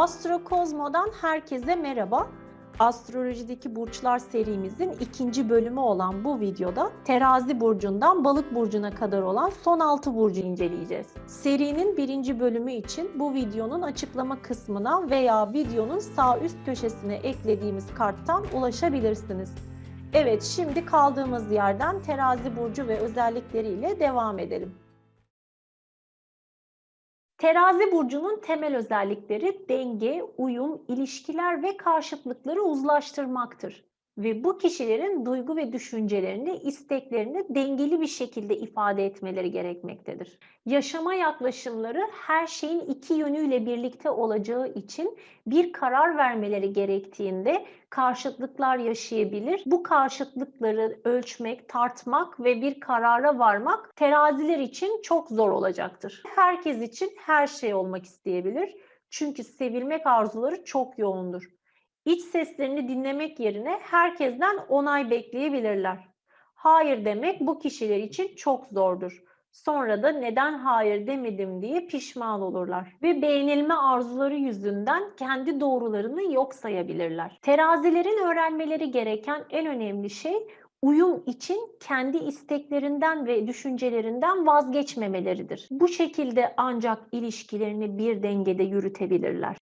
Astrokozmo'dan herkese merhaba. Astrolojideki burçlar serimizin ikinci bölümü olan bu videoda terazi burcundan balık burcuna kadar olan son 6 burcu inceleyeceğiz. Serinin birinci bölümü için bu videonun açıklama kısmına veya videonun sağ üst köşesine eklediğimiz karttan ulaşabilirsiniz. Evet şimdi kaldığımız yerden terazi burcu ve özellikleriyle devam edelim. Terazi burcunun temel özellikleri denge, uyum, ilişkiler ve karşıtlıkları uzlaştırmaktır. Ve bu kişilerin duygu ve düşüncelerini, isteklerini dengeli bir şekilde ifade etmeleri gerekmektedir. Yaşama yaklaşımları her şeyin iki yönüyle birlikte olacağı için bir karar vermeleri gerektiğinde karşıtlıklar yaşayabilir. Bu karşıtlıkları ölçmek, tartmak ve bir karara varmak teraziler için çok zor olacaktır. Herkes için her şey olmak isteyebilir. Çünkü sevilmek arzuları çok yoğundur. İç seslerini dinlemek yerine herkesten onay bekleyebilirler. Hayır demek bu kişiler için çok zordur. Sonra da neden hayır demedim diye pişman olurlar ve beğenilme arzuları yüzünden kendi doğrularını yok sayabilirler. Terazilerin öğrenmeleri gereken en önemli şey uyum için kendi isteklerinden ve düşüncelerinden vazgeçmemeleridir. Bu şekilde ancak ilişkilerini bir dengede yürütebilirler.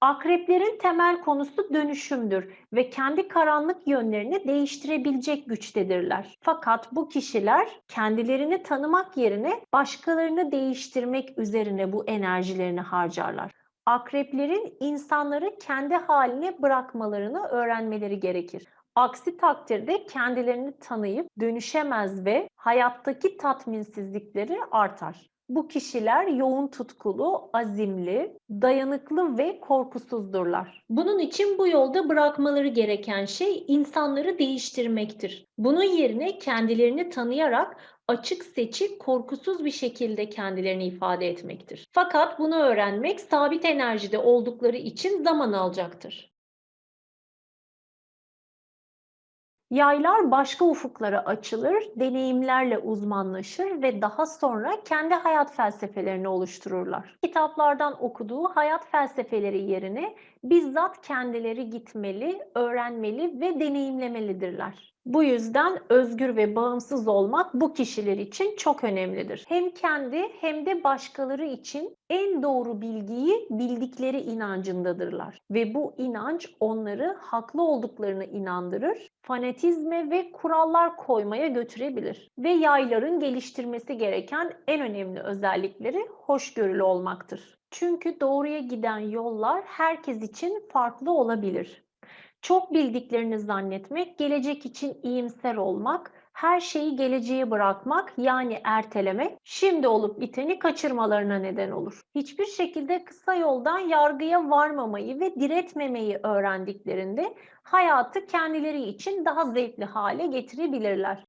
Akreplerin temel konusu dönüşümdür ve kendi karanlık yönlerini değiştirebilecek güçtedirler. Fakat bu kişiler kendilerini tanımak yerine başkalarını değiştirmek üzerine bu enerjilerini harcarlar. Akreplerin insanları kendi haline bırakmalarını öğrenmeleri gerekir. Aksi takdirde kendilerini tanıyıp dönüşemez ve hayattaki tatminsizlikleri artar. Bu kişiler yoğun tutkulu, azimli, dayanıklı ve korkusuzdurlar. Bunun için bu yolda bırakmaları gereken şey insanları değiştirmektir. Bunun yerine kendilerini tanıyarak açık seçik, korkusuz bir şekilde kendilerini ifade etmektir. Fakat bunu öğrenmek sabit enerjide oldukları için zaman alacaktır. Yaylar başka ufuklara açılır, deneyimlerle uzmanlaşır ve daha sonra kendi hayat felsefelerini oluştururlar. Kitaplardan okuduğu hayat felsefeleri yerine bizzat kendileri gitmeli, öğrenmeli ve deneyimlemelidirler. Bu yüzden özgür ve bağımsız olmak bu kişiler için çok önemlidir. Hem kendi hem de başkaları için en doğru bilgiyi bildikleri inancındadırlar. Ve bu inanç onları haklı olduklarını inandırır, fanatizme ve kurallar koymaya götürebilir. Ve yayların geliştirmesi gereken en önemli özellikleri hoşgörülü olmaktır. Çünkü doğruya giden yollar herkes için farklı olabilir. Çok bildiklerini zannetmek, gelecek için iyimser olmak, her şeyi geleceğe bırakmak yani ertelemek, şimdi olup biteni kaçırmalarına neden olur. Hiçbir şekilde kısa yoldan yargıya varmamayı ve diretmemeyi öğrendiklerinde hayatı kendileri için daha zevkli hale getirebilirler.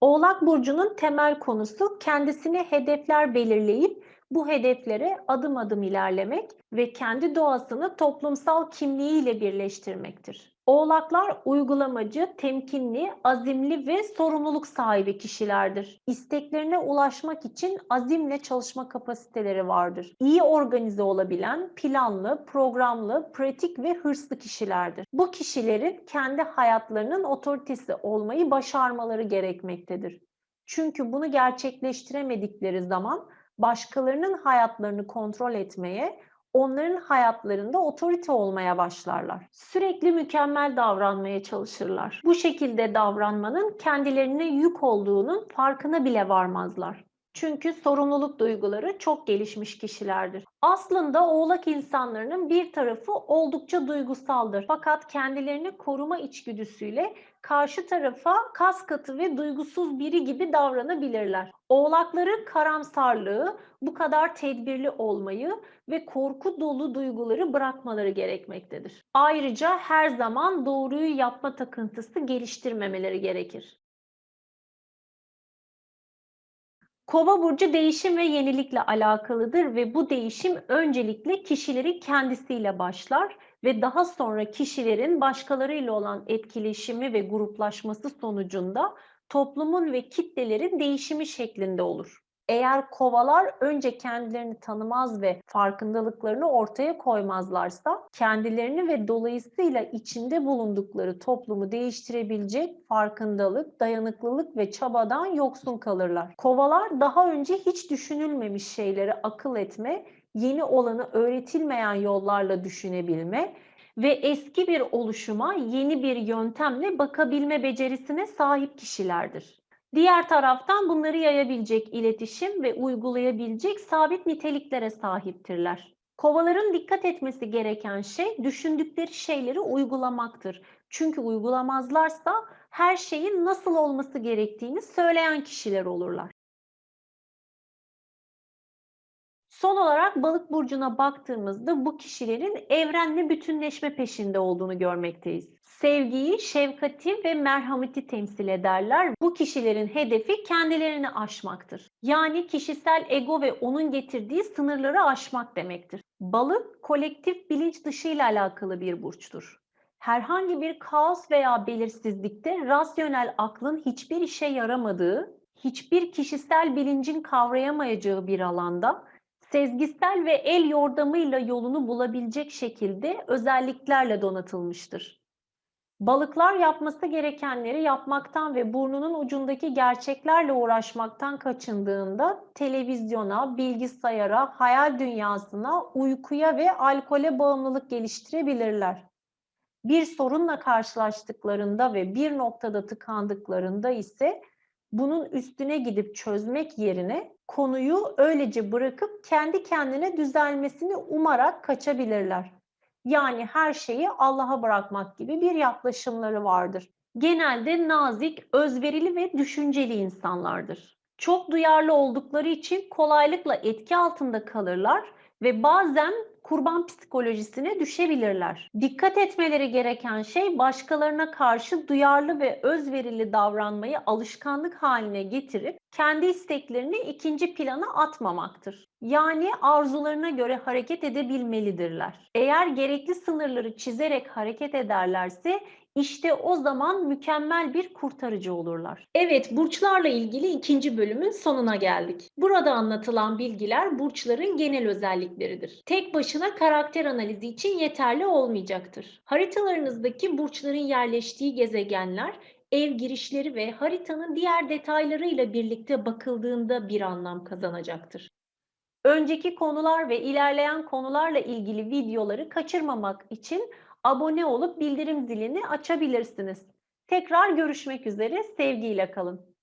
Oğlak burcunun temel konusu kendisine hedefler belirleyip bu hedeflere adım adım ilerlemek ve kendi doğasını toplumsal kimliğiyle birleştirmektir. Oğlaklar uygulamacı, temkinli, azimli ve sorumluluk sahibi kişilerdir. İsteklerine ulaşmak için azimle çalışma kapasiteleri vardır. İyi organize olabilen, planlı, programlı, pratik ve hırslı kişilerdir. Bu kişilerin kendi hayatlarının otoritesi olmayı başarmaları gerekmektedir. Çünkü bunu gerçekleştiremedikleri zaman başkalarının hayatlarını kontrol etmeye, onların hayatlarında otorite olmaya başlarlar. Sürekli mükemmel davranmaya çalışırlar. Bu şekilde davranmanın kendilerine yük olduğunun farkına bile varmazlar. Çünkü sorumluluk duyguları çok gelişmiş kişilerdir. Aslında oğlak insanlarının bir tarafı oldukça duygusaldır. Fakat kendilerini koruma içgüdüsüyle karşı tarafa kas katı ve duygusuz biri gibi davranabilirler. Oğlakların karamsarlığı, bu kadar tedbirli olmayı ve korku dolu duyguları bırakmaları gerekmektedir. Ayrıca her zaman doğruyu yapma takıntısı geliştirmemeleri gerekir. Kova burcu değişim ve yenilikle alakalıdır ve bu değişim öncelikle kişilerin kendisiyle başlar ve daha sonra kişilerin başkalarıyla olan etkileşimi ve gruplaşması sonucunda toplumun ve kitlelerin değişimi şeklinde olur. Eğer kovalar önce kendilerini tanımaz ve farkındalıklarını ortaya koymazlarsa kendilerini ve dolayısıyla içinde bulundukları toplumu değiştirebilecek farkındalık, dayanıklılık ve çabadan yoksun kalırlar. Kovalar daha önce hiç düşünülmemiş şeyleri akıl etme, yeni olanı öğretilmeyen yollarla düşünebilme ve eski bir oluşuma yeni bir yöntemle bakabilme becerisine sahip kişilerdir. Diğer taraftan bunları yayabilecek iletişim ve uygulayabilecek sabit niteliklere sahiptirler. Kovaların dikkat etmesi gereken şey düşündükleri şeyleri uygulamaktır. Çünkü uygulamazlarsa her şeyin nasıl olması gerektiğini söyleyen kişiler olurlar. Son olarak balık burcuna baktığımızda bu kişilerin evrenle bütünleşme peşinde olduğunu görmekteyiz. Sevgiyi, şefkati ve merhameti temsil ederler. Bu kişilerin hedefi kendilerini aşmaktır. Yani kişisel ego ve onun getirdiği sınırları aşmak demektir. Balık kolektif bilinç dışıyla alakalı bir burçtur. Herhangi bir kaos veya belirsizlikte rasyonel aklın hiçbir işe yaramadığı, hiçbir kişisel bilincin kavrayamayacağı bir alanda sezgisel ve el yordamıyla yolunu bulabilecek şekilde özelliklerle donatılmıştır. Balıklar yapması gerekenleri yapmaktan ve burnunun ucundaki gerçeklerle uğraşmaktan kaçındığında televizyona, bilgisayara, hayal dünyasına, uykuya ve alkole bağımlılık geliştirebilirler. Bir sorunla karşılaştıklarında ve bir noktada tıkandıklarında ise bunun üstüne gidip çözmek yerine konuyu öylece bırakıp kendi kendine düzelmesini umarak kaçabilirler. Yani her şeyi Allah'a bırakmak gibi bir yaklaşımları vardır. Genelde nazik, özverili ve düşünceli insanlardır. Çok duyarlı oldukları için kolaylıkla etki altında kalırlar ve bazen kurban psikolojisine düşebilirler. Dikkat etmeleri gereken şey başkalarına karşı duyarlı ve özverili davranmayı alışkanlık haline getirip kendi isteklerini ikinci plana atmamaktır. Yani arzularına göre hareket edebilmelidirler. Eğer gerekli sınırları çizerek hareket ederlerse işte o zaman mükemmel bir kurtarıcı olurlar. Evet, burçlarla ilgili ikinci bölümün sonuna geldik. Burada anlatılan bilgiler burçların genel özellikleridir. Tek başına karakter analizi için yeterli olmayacaktır. Haritalarınızdaki burçların yerleştiği gezegenler ev girişleri ve haritanın diğer detaylarıyla birlikte bakıldığında bir anlam kazanacaktır. Önceki konular ve ilerleyen konularla ilgili videoları kaçırmamak için abone olup bildirim zilini açabilirsiniz. Tekrar görüşmek üzere, sevgiyle kalın.